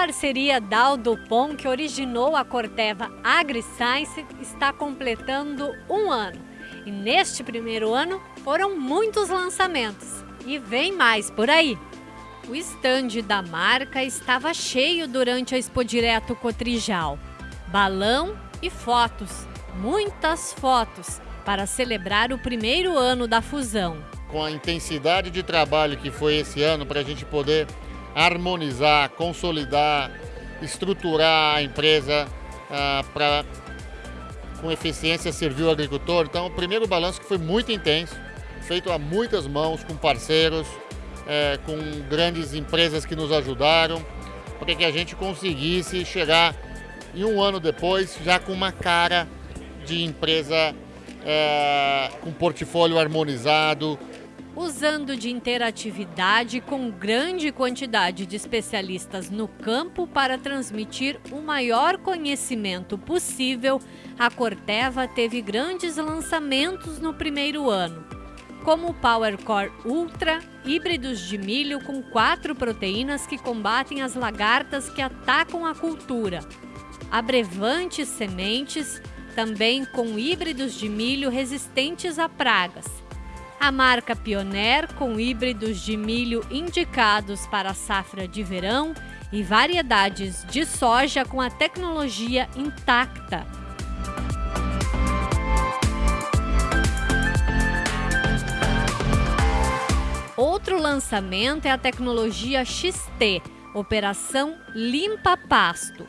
parceria Dow-Dupont, que originou a Corteva AgriScience, está completando um ano. E neste primeiro ano foram muitos lançamentos. E vem mais por aí. O estande da marca estava cheio durante a Expo Direto Cotrijal. Balão e fotos, muitas fotos, para celebrar o primeiro ano da fusão. Com a intensidade de trabalho que foi esse ano para a gente poder harmonizar, consolidar, estruturar a empresa ah, para com eficiência servir o agricultor. Então, o primeiro balanço que foi muito intenso, feito a muitas mãos, com parceiros, é, com grandes empresas que nos ajudaram, para que a gente conseguisse chegar em um ano depois já com uma cara de empresa é, com portfólio harmonizado, usando de interatividade com grande quantidade de especialistas no campo para transmitir o maior conhecimento possível, a Corteva teve grandes lançamentos no primeiro ano, como o PowerCore Ultra, híbridos de milho com quatro proteínas que combatem as lagartas que atacam a cultura, abrevantes sementes, também com híbridos de milho resistentes a pragas, a marca Pioneer, com híbridos de milho indicados para a safra de verão e variedades de soja com a tecnologia intacta. Outro lançamento é a tecnologia XT, Operação Limpa Pasto.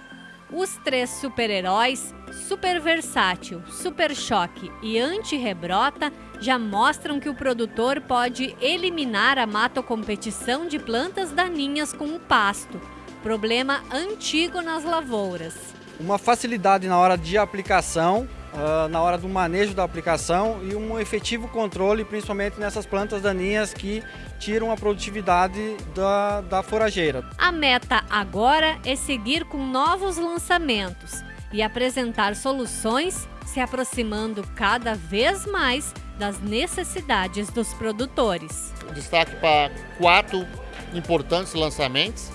Os três super-heróis, Super Versátil, Super Choque e Anti-Rebrota já mostram que o produtor pode eliminar a matocompetição de plantas daninhas com o pasto, problema antigo nas lavouras. Uma facilidade na hora de aplicação, uh, na hora do manejo da aplicação e um efetivo controle, principalmente nessas plantas daninhas que tiram a produtividade da, da forageira. A meta agora é seguir com novos lançamentos e apresentar soluções se aproximando cada vez mais das necessidades dos produtores. Destaque para quatro importantes lançamentos.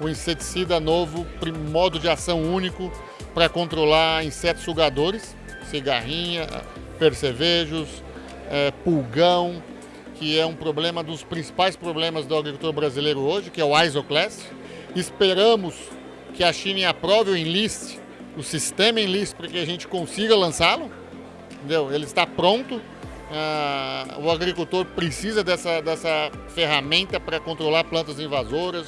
O inseticida novo, modo de ação único para controlar insetos sugadores, cigarrinha, percevejos, é, pulgão, que é um problema dos principais problemas do agricultor brasileiro hoje, que é o Isoclast. Esperamos que a China aprove o enliste, o sistema enliste, para que a gente consiga lançá-lo. Entendeu? Ele está pronto, Uh, o agricultor precisa dessa, dessa ferramenta para controlar plantas invasoras,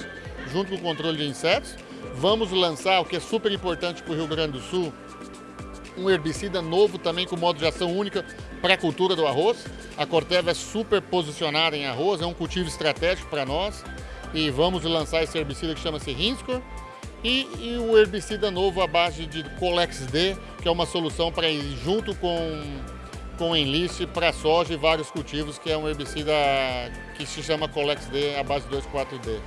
junto com o controle de insetos. Vamos lançar, o que é super importante para o Rio Grande do Sul, um herbicida novo também com modo de ação única para a cultura do arroz. A Corteva é super posicionada em arroz, é um cultivo estratégico para nós. E vamos lançar esse herbicida que chama-se Rinscor. E, e, o herbicida novo à base de Colex D, que é uma solução para ir junto com com enliste para soja e vários cultivos, que é um herbicida que se chama Colex D, a base 2,4-D.